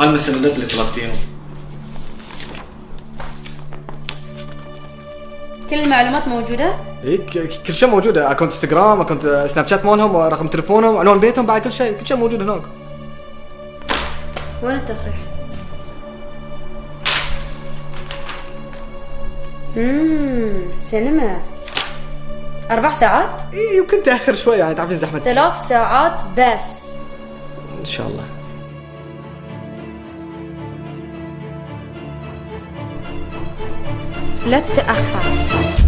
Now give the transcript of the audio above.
هاي المستندات اللي طلبتيهم كل المعلومات موجودة؟ اي ك- كل شيء موجود أكونت انستغرام أكونت سناب شات مالهم رقم تليفونهم عنوان بيتهم بعد كل شيء. كل شيء موجود هناك. وين التصريح؟ اممم سينما. أربع ساعات؟ اي يمكن تأخر شوي يعني تعرفين زحمه ثلاث ساعات بس. إن شاء الله. لا تتأخر.